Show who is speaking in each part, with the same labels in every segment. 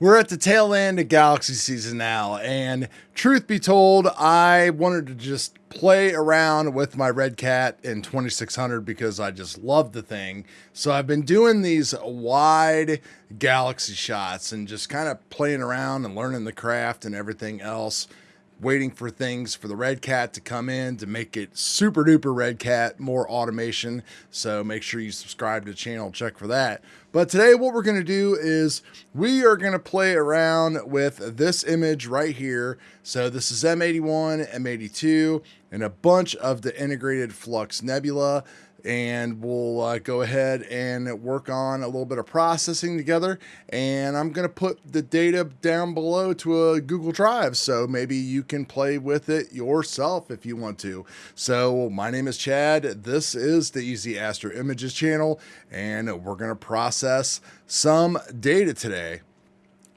Speaker 1: We're at the tail end of Galaxy season now, and truth be told, I wanted to just play around with my Red Cat in 2600 because I just love the thing. So I've been doing these wide Galaxy shots and just kind of playing around and learning the craft and everything else waiting for things for the Red Cat to come in to make it super duper Red Cat, more automation. So make sure you subscribe to the channel, check for that. But today what we're going to do is we are going to play around with this image right here. So this is M81, M82, and a bunch of the integrated Flux Nebula and we'll uh, go ahead and work on a little bit of processing together. And I'm going to put the data down below to a Google Drive, so maybe you can play with it yourself if you want to. So my name is Chad. This is the Easy Astro Images channel, and we're going to process some data today.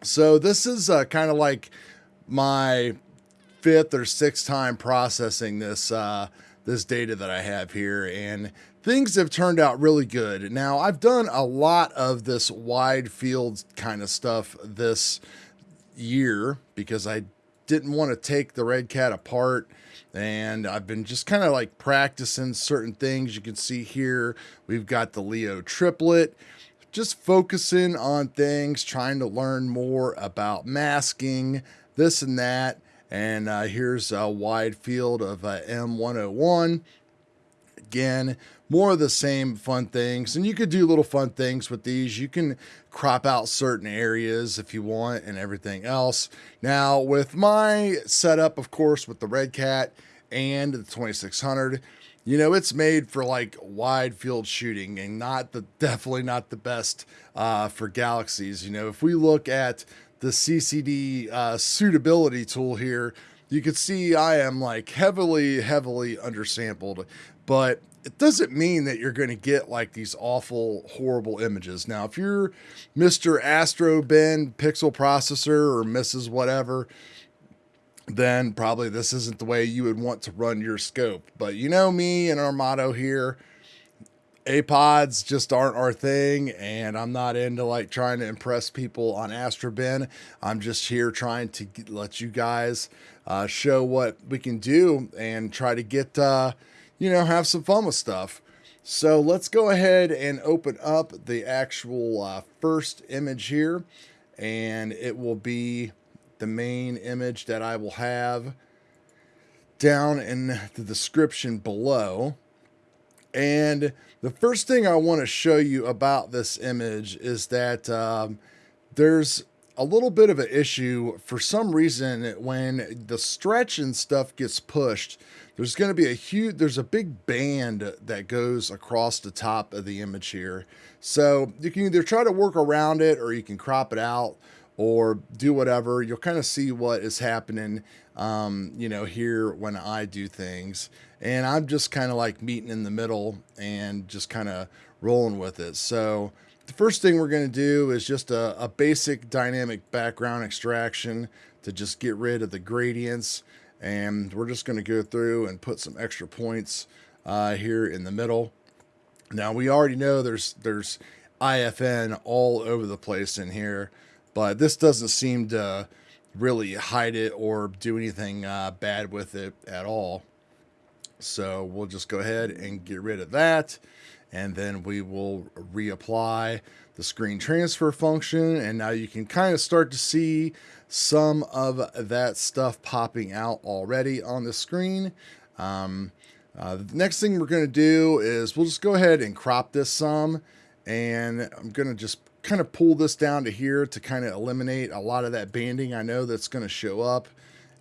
Speaker 1: So this is uh, kind of like my fifth or sixth time processing this uh, this data that I have here, and things have turned out really good. Now, I've done a lot of this wide field kind of stuff this year because I didn't want to take the Red Cat apart. And I've been just kind of like practicing certain things. You can see here, we've got the Leo triplet, just focusing on things, trying to learn more about masking, this and that. And uh, here's a wide field of uh, M101 again, more of the same fun things. And you could do little fun things with these. You can crop out certain areas if you want and everything else. Now, with my setup, of course, with the Red Cat and the 2600, you know, it's made for like wide field shooting and not the definitely not the best uh, for galaxies. You know, if we look at the CCD uh, suitability tool here, you can see I am like heavily, heavily undersampled but it doesn't mean that you're going to get like these awful, horrible images. Now, if you're Mr. Astrobin pixel processor or Mrs. whatever, then probably this isn't the way you would want to run your scope. But you know me and our motto here, APODs just aren't our thing, and I'm not into like trying to impress people on Astrobin. I'm just here trying to let you guys uh, show what we can do and try to get uh, you know, have some fun with stuff. So let's go ahead and open up the actual uh, first image here. And it will be the main image that I will have down in the description below. And the first thing I want to show you about this image is that um, there's a little bit of an issue for some reason when the stretch and stuff gets pushed there's going to be a huge there's a big band that goes across the top of the image here. So you can either try to work around it or you can crop it out or do whatever. You'll kind of see what is happening um, you know here when i do things. And i'm just kind of like meeting in the middle and just kind of rolling with it. So the first thing we're going to do is just a, a basic dynamic background extraction to just get rid of the gradients. And we're just going to go through and put some extra points uh, here in the middle. Now we already know there's there's IFN all over the place in here, but this doesn't seem to really hide it or do anything uh, bad with it at all. So we'll just go ahead and get rid of that and then we will reapply the screen transfer function and now you can kind of start to see some of that stuff popping out already on the screen. Um, uh, the next thing we're going to do is we'll just go ahead and crop this some and I'm going to just kind of pull this down to here to kind of eliminate a lot of that banding I know that's going to show up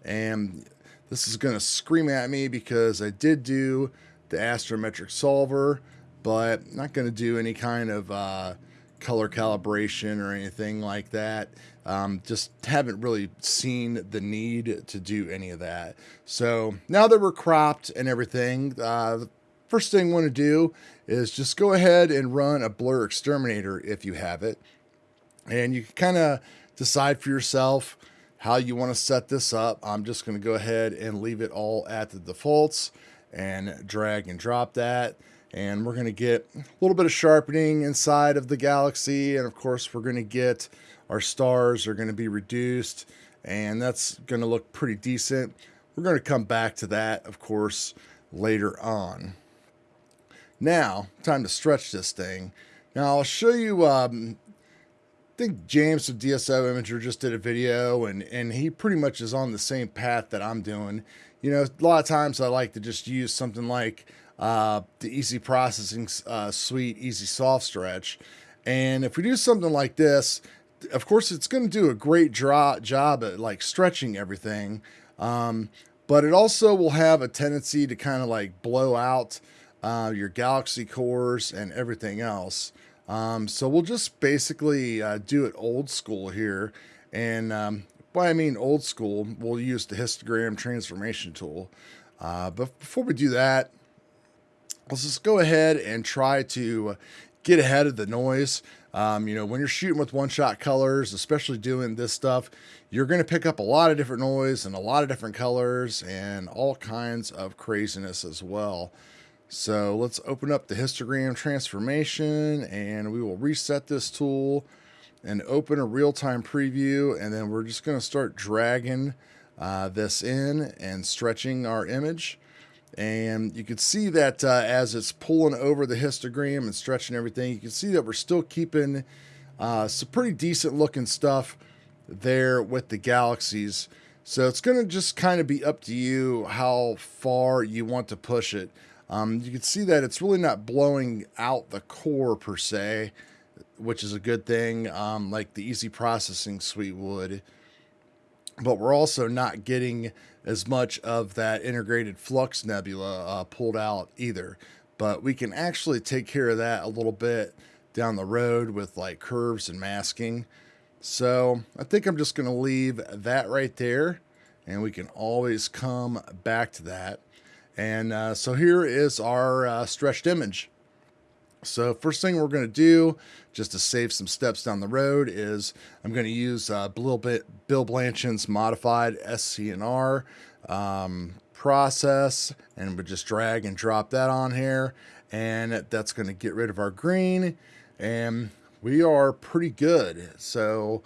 Speaker 1: and this is going to scream at me because I did do the astrometric solver but not going to do any kind of uh, color calibration or anything like that. Um, just haven't really seen the need to do any of that. So now that we're cropped and everything, uh, the first thing I want to do is just go ahead and run a blur exterminator if you have it. And you can kind of decide for yourself how you want to set this up. I'm just going to go ahead and leave it all at the defaults and drag and drop that and we're going to get a little bit of sharpening inside of the galaxy and of course we're going to get our stars are going to be reduced, and that's going to look pretty decent. We're going to come back to that, of course, later on. Now, time to stretch this thing. Now, I'll show you, um, I think James of DSO Imager just did a video, and, and he pretty much is on the same path that I'm doing. You know, a lot of times I like to just use something like uh, the Easy Processing uh, Suite Easy Soft Stretch. And if we do something like this, of course, it's going to do a great draw, job at like stretching everything. Um, but it also will have a tendency to kind of like blow out uh, your galaxy cores and everything else. Um, so we'll just basically uh, do it old school here. And um, by I mean old school, we'll use the histogram transformation tool. Uh, but before we do that, let's just go ahead and try to get ahead of the noise. Um, you know, when you're shooting with one shot colors, especially doing this stuff, you're going to pick up a lot of different noise and a lot of different colors and all kinds of craziness as well. So let's open up the histogram transformation and we will reset this tool and open a real-time preview. And then we're just going to start dragging uh, this in and stretching our image. And you can see that uh, as it's pulling over the histogram and stretching everything, you can see that we're still keeping uh, some pretty decent looking stuff there with the galaxies. So it's going to just kind of be up to you how far you want to push it. Um, you can see that it's really not blowing out the core per se, which is a good thing, um, like the easy processing suite would. But we're also not getting as much of that integrated flux nebula uh, pulled out either. But we can actually take care of that a little bit down the road with like curves and masking. So I think I'm just going to leave that right there and we can always come back to that. And uh, so here is our uh, stretched image. So first thing we're going to do, just to save some steps down the road, is I'm going to use a little bit Bill Blanshan's modified SCNR um, process, and we just drag and drop that on here, and that's going to get rid of our green, and we are pretty good. So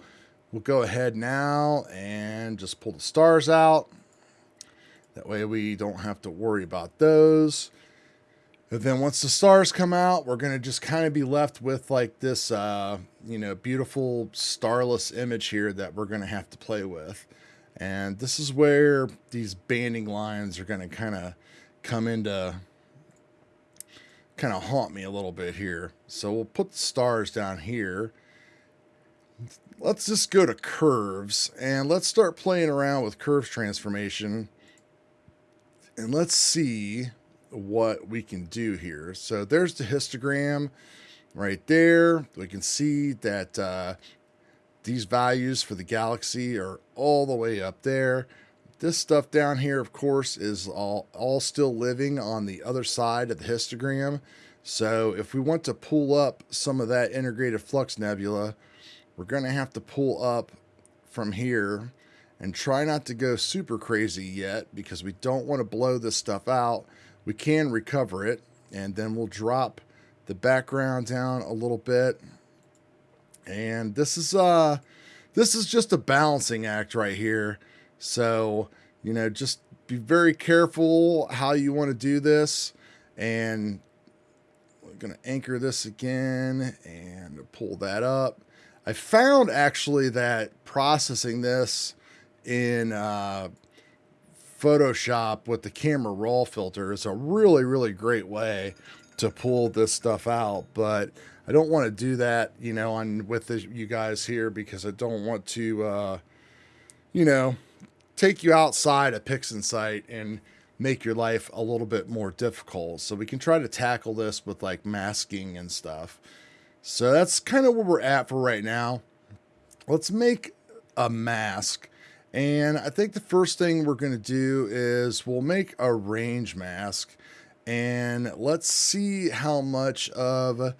Speaker 1: we'll go ahead now and just pull the stars out. That way we don't have to worry about those. And then once the stars come out, we're going to just kind of be left with like this, uh, you know, beautiful starless image here that we're going to have to play with. And this is where these banding lines are going to kind of come into, kind of haunt me a little bit here. So we'll put the stars down here. Let's just go to curves and let's start playing around with curves transformation. And let's see what we can do here. So there's the histogram right there. We can see that uh, these values for the galaxy are all the way up there. This stuff down here, of course, is all, all still living on the other side of the histogram. So if we want to pull up some of that integrated flux nebula, we're going to have to pull up from here and try not to go super crazy yet because we don't want to blow this stuff out. We can recover it and then we'll drop the background down a little bit. And this is uh this is just a balancing act right here. So you know just be very careful how you want to do this. And we're going to anchor this again and pull that up. I found actually that processing this in uh Photoshop with the camera raw filter is a really, really great way to pull this stuff out. But I don't want to do that, you know, on with you guys here because I don't want to, uh, you know, take you outside a PixInsight and make your life a little bit more difficult. So we can try to tackle this with like masking and stuff. So that's kind of where we're at for right now. Let's make a mask and I think the first thing we're going to do is we'll make a range mask and let's see how much of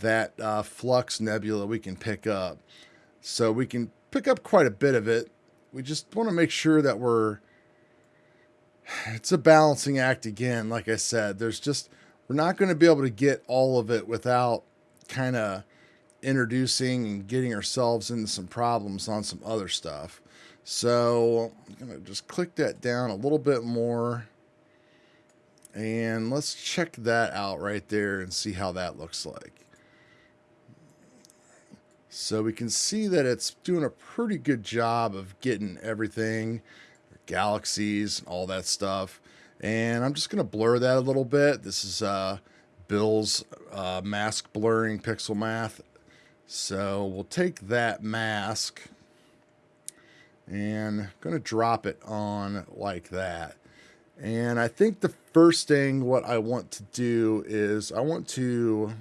Speaker 1: that uh, flux nebula we can pick up. So we can pick up quite a bit of it. We just want to make sure that we're, it's a balancing act again. Like I said, there's just, we're not going to be able to get all of it without kind of introducing and getting ourselves into some problems on some other stuff. So I'm going to just click that down a little bit more. And let's check that out right there and see how that looks like. So we can see that it's doing a pretty good job of getting everything, galaxies, all that stuff. And I'm just going to blur that a little bit. This is uh, Bill's uh, mask blurring pixel math. So we'll take that mask and to drop it on like that. And I think the first thing what I want to do is I want to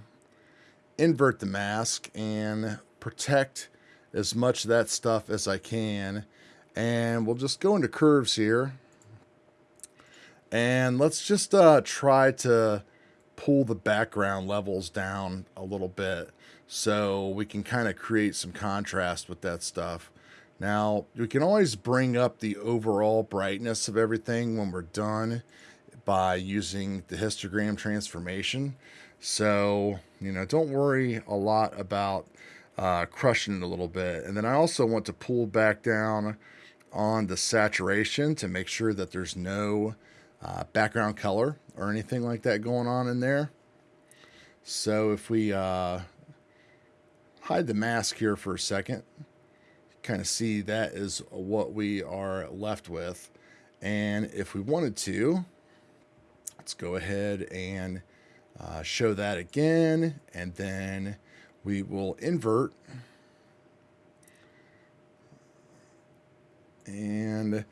Speaker 1: invert the mask and protect as much of that stuff as I can. And we'll just go into curves here. And let's just uh, try to pull the background levels down a little bit so we can kind of create some contrast with that stuff. Now, we can always bring up the overall brightness of everything when we're done by using the histogram transformation. So, you know, don't worry a lot about uh, crushing it a little bit. And then I also want to pull back down on the saturation to make sure that there's no uh, background color or anything like that going on in there. So if we uh, hide the mask here for a second, kind of see that is what we are left with. And if we wanted to, let's go ahead and uh, show that again. And then we will invert. And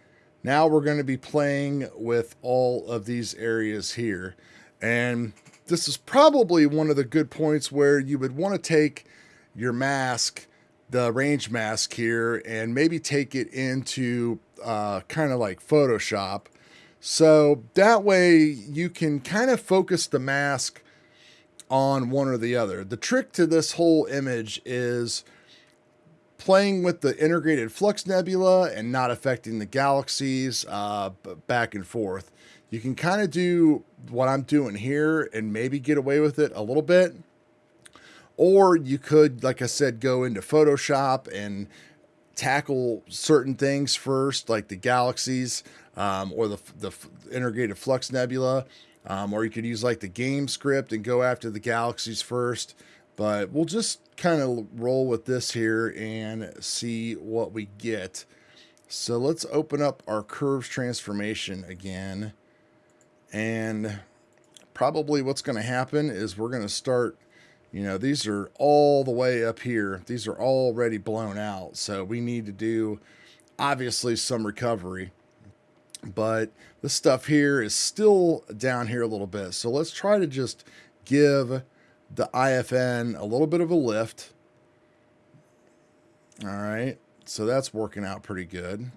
Speaker 1: now we're going to be playing with all of these areas here. And this is probably one of the good points where you would want to take your mask the range mask here and maybe take it into uh, kind of like Photoshop. So that way you can kind of focus the mask on one or the other. The trick to this whole image is playing with the integrated flux nebula and not affecting the galaxies uh, back and forth. You can kind of do what I'm doing here and maybe get away with it a little bit. Or you could, like I said, go into Photoshop and tackle certain things first, like the galaxies um, or the, the integrated flux nebula. Um, or you could use like the game script and go after the galaxies first. But we'll just kind of roll with this here and see what we get. So let's open up our curves transformation again. And probably what's going to happen is we're going to start you know, these are all the way up here. These are already blown out. So we need to do, obviously, some recovery. But this stuff here is still down here a little bit. So let's try to just give the IFN a little bit of a lift. All right. So that's working out pretty good.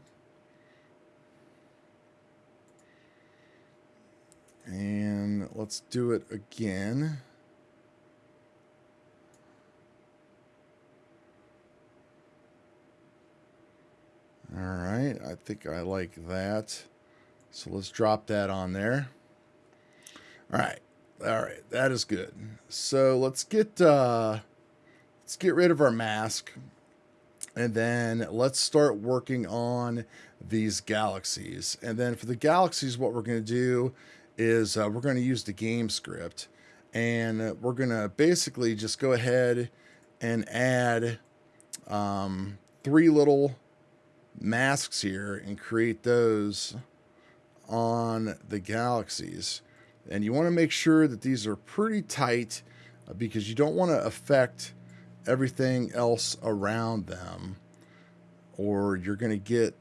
Speaker 1: And let's do it again. All right, I think I like that. So let's drop that on there. All right, all right, that is good. So let's get uh, let's get rid of our mask, and then let's start working on these galaxies. And then for the galaxies, what we're going to do is uh, we're going to use the game script, and we're going to basically just go ahead and add um, three little masks here and create those on the galaxies. And you want to make sure that these are pretty tight uh, because you don't want to affect everything else around them or you're going to get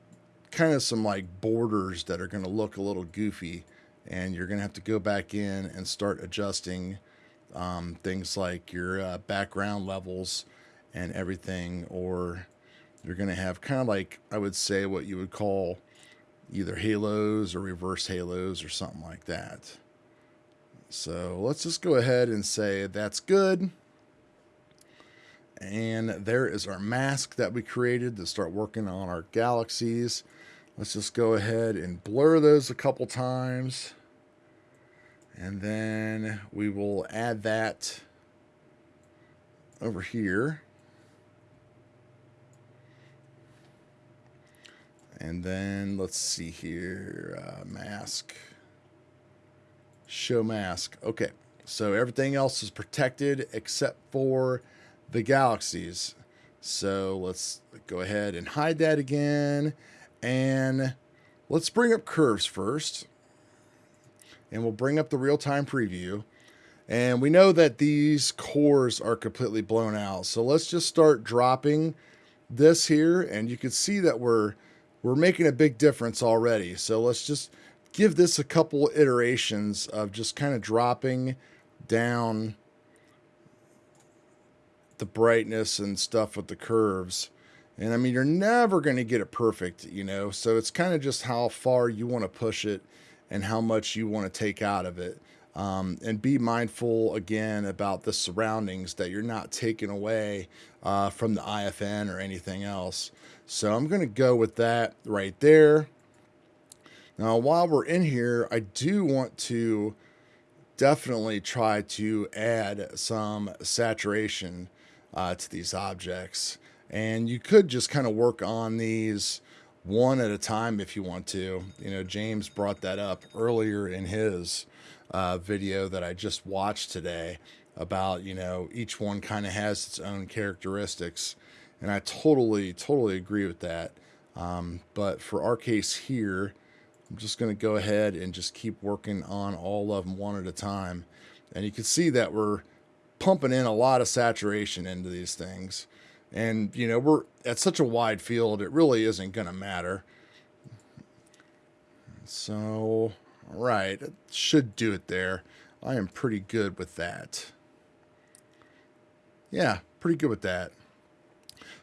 Speaker 1: kind of some like borders that are going to look a little goofy and you're going to have to go back in and start adjusting um, things like your uh, background levels and everything or you're going to have kind of like, I would say, what you would call either halos or reverse halos or something like that. So let's just go ahead and say that's good. And there is our mask that we created to start working on our galaxies. Let's just go ahead and blur those a couple times. And then we will add that over here. And then let's see here, uh, mask, show mask. Okay, so everything else is protected except for the galaxies. So let's go ahead and hide that again. And let's bring up curves first. And we'll bring up the real-time preview. And we know that these cores are completely blown out. So let's just start dropping this here. And you can see that we're we're making a big difference already. So let's just give this a couple iterations of just kind of dropping down the brightness and stuff with the curves. And I mean, you're never going to get it perfect, you know, so it's kind of just how far you want to push it and how much you want to take out of it. Um, and be mindful again about the surroundings that you're not taking away uh, from the IFN or anything else. So I'm going to go with that right there. Now, while we're in here, I do want to definitely try to add some saturation uh, to these objects. And you could just kind of work on these one at a time if you want to. You know, James brought that up earlier in his uh, video that I just watched today about, you know, each one kind of has its own characteristics. And I totally, totally agree with that. Um, but for our case here, I'm just going to go ahead and just keep working on all of them one at a time. And you can see that we're pumping in a lot of saturation into these things. And, you know, we're at such a wide field, it really isn't going to matter. So, all right, should do it there. I am pretty good with that. Yeah, pretty good with that.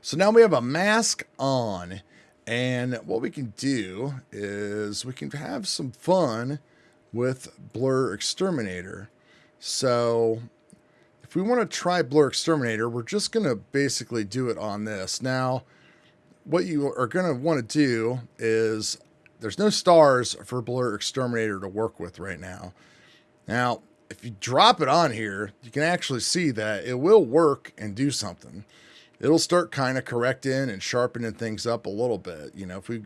Speaker 1: So now we have a mask on. And what we can do is we can have some fun with Blur Exterminator. So if we want to try Blur Exterminator, we're just going to basically do it on this. Now, what you are going to want to do is there's no stars for Blur Exterminator to work with right now. Now, if you drop it on here, you can actually see that it will work and do something. It'll start kind of correcting and sharpening things up a little bit. You know, if we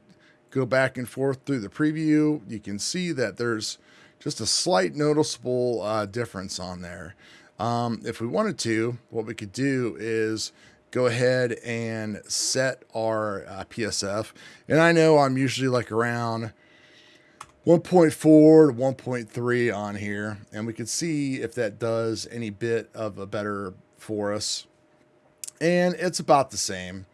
Speaker 1: go back and forth through the preview, you can see that there's just a slight noticeable uh, difference on there. Um, if we wanted to, what we could do is go ahead and set our uh, PSF. And I know I'm usually like around 1.4 to 1.3 on here. And we can see if that does any bit of a better for us. And it's about the same.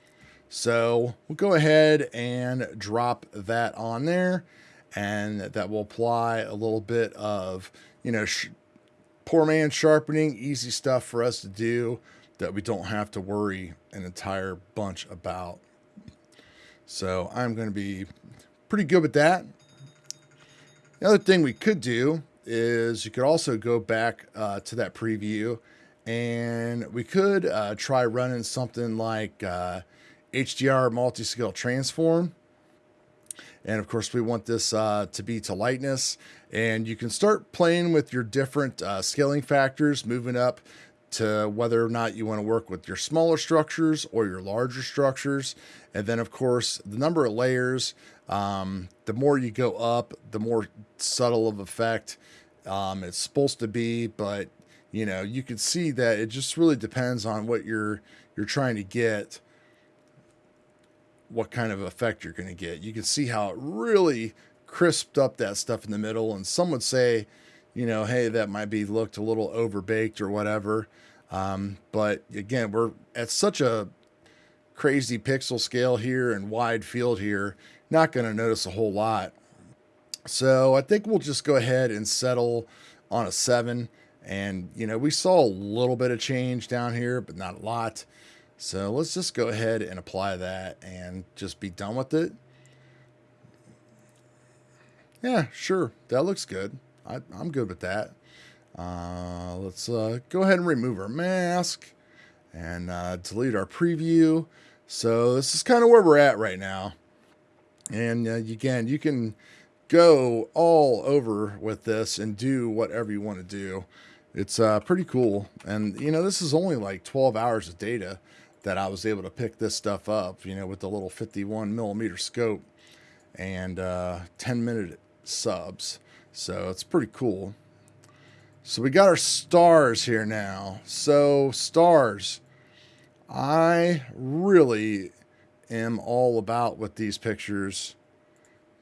Speaker 1: So we'll go ahead and drop that on there. And that will apply a little bit of, you know, poor man sharpening, easy stuff for us to do that we don't have to worry an entire bunch about. So I'm going to be pretty good with that. The other thing we could do is you could also go back uh, to that preview and we could uh, try running something like uh, HDR multi-scale transform and of course, we want this uh, to be to lightness. And you can start playing with your different uh, scaling factors, moving up to whether or not you want to work with your smaller structures or your larger structures. And then, of course, the number of layers, um, the more you go up, the more subtle of effect um, it's supposed to be. But, you know, you can see that it just really depends on what you're you're trying to get what kind of effect you're going to get. You can see how it really crisped up that stuff in the middle. And some would say, you know, hey, that might be looked a little overbaked or whatever. Um, but again, we're at such a crazy pixel scale here and wide field here, not going to notice a whole lot. So I think we'll just go ahead and settle on a seven. And, you know, we saw a little bit of change down here, but not a lot. So let's just go ahead and apply that and just be done with it. Yeah, sure. That looks good. I, am good with that. Uh, let's uh, go ahead and remove our mask and uh, delete our preview. So this is kind of where we're at right now. And uh, again, you can go all over with this and do whatever you want to do. It's uh, pretty cool. And, you know, this is only like 12 hours of data that I was able to pick this stuff up, you know, with the little 51 millimeter scope and uh, 10 minute subs. So it's pretty cool. So we got our stars here now. So stars, I really am all about with these pictures,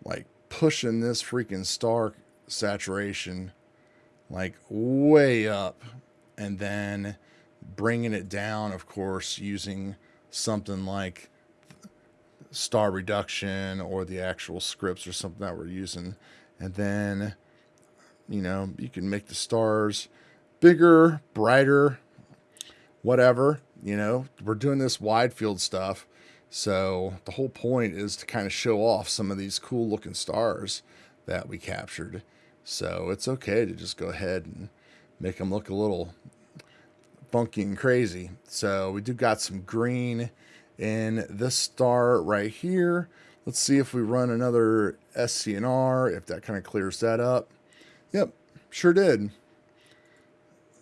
Speaker 1: like pushing this freaking star saturation like way up and then bringing it down, of course, using something like star reduction or the actual scripts or something that we're using. And then, you know, you can make the stars bigger, brighter, whatever. You know, we're doing this wide field stuff. So the whole point is to kind of show off some of these cool looking stars that we captured. So it's okay to just go ahead and make them look a little funky and crazy. So we do got some green in this star right here. Let's see if we run another SCNR, if that kind of clears that up. Yep, sure did.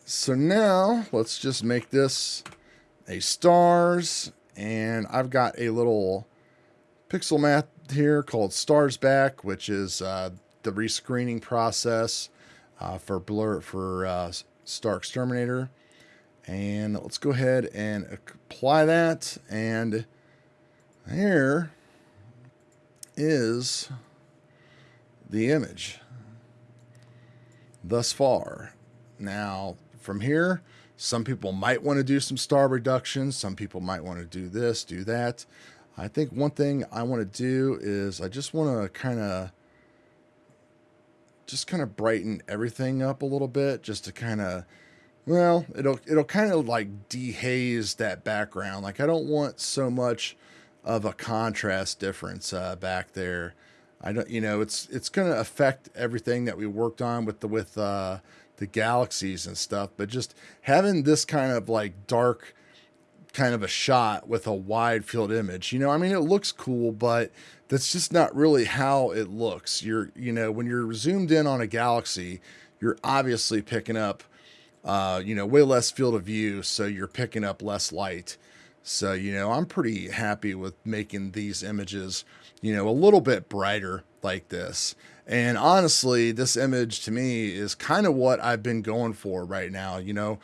Speaker 1: So now let's just make this a stars. And I've got a little pixel math here called Stars Back, which is uh, the rescreening process uh, for blur for uh, Star Exterminator. And let's go ahead and apply that. And here is the image thus far. Now, from here, some people might want to do some star reduction. Some people might want to do this, do that. I think one thing I want to do is I just want to kind of just kind of brighten everything up a little bit just to kind of well, it'll it'll kind of like dehaze that background. Like I don't want so much of a contrast difference uh, back there. I don't, you know, it's it's going to affect everything that we worked on with the with uh, the galaxies and stuff. But just having this kind of like dark kind of a shot with a wide field image. You know, I mean, it looks cool, but that's just not really how it looks. You're, you know, when you're zoomed in on a galaxy, you're obviously picking up, uh, you know, way less field of view, so you're picking up less light. So, you know, I'm pretty happy with making these images, you know, a little bit brighter like this. And honestly, this image to me is kind of what I've been going for right now. You know,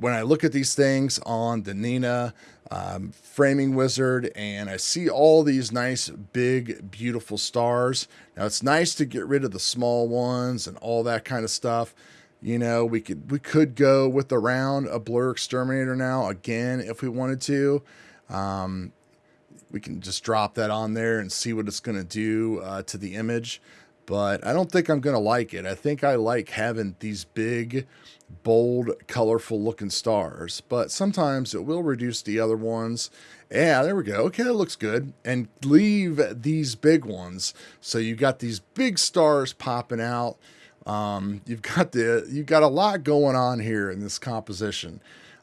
Speaker 1: when I look at these things on the Nina um, framing wizard and I see all these nice, big, beautiful stars. Now it's nice to get rid of the small ones and all that kind of stuff. You know, we could we could go with around a blur exterminator now again if we wanted to. Um, we can just drop that on there and see what it's going to do uh, to the image but I don't think I'm going to like it. I think I like having these big, bold, colorful looking stars, but sometimes it will reduce the other ones. Yeah, there we go. Okay, that looks good. And leave these big ones. So you got these big stars popping out. Um, you've got the you've got a lot going on here in this composition.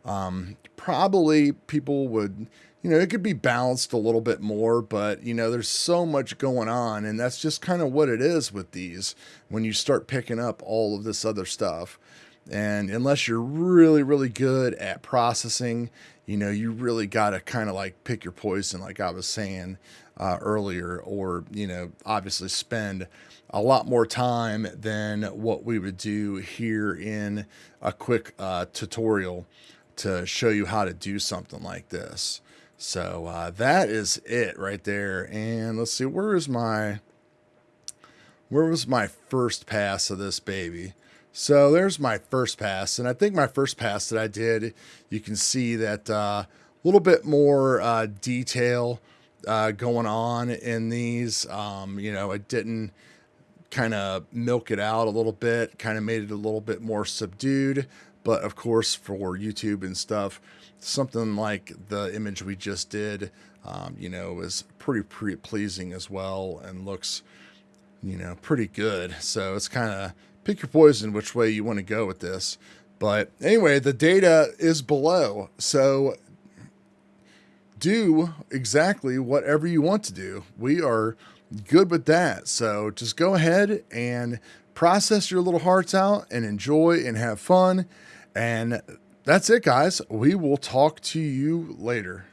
Speaker 1: Um, probably people would you know, it could be balanced a little bit more, but you know, there's so much going on, and that's just kind of what it is with these when you start picking up all of this other stuff. And unless you're really, really good at processing, you know, you really got to kind of like pick your poison, like I was saying uh, earlier, or, you know, obviously spend a lot more time than what we would do here in a quick uh, tutorial to show you how to do something like this. So uh, that is it right there. And let's see, where is my, where was my first pass of this baby? So there's my first pass. And I think my first pass that I did, you can see that a uh, little bit more uh, detail uh, going on in these. Um, you know, I didn't kind of milk it out a little bit, kind of made it a little bit more subdued. But of course, for YouTube and stuff, something like the image we just did, um, you know, is pretty, pretty pleasing as well and looks, you know, pretty good. So it's kind of pick your poison which way you want to go with this. But anyway, the data is below. So do exactly whatever you want to do. We are good with that. So just go ahead and process your little hearts out and enjoy and have fun. And that's it, guys. We will talk to you later.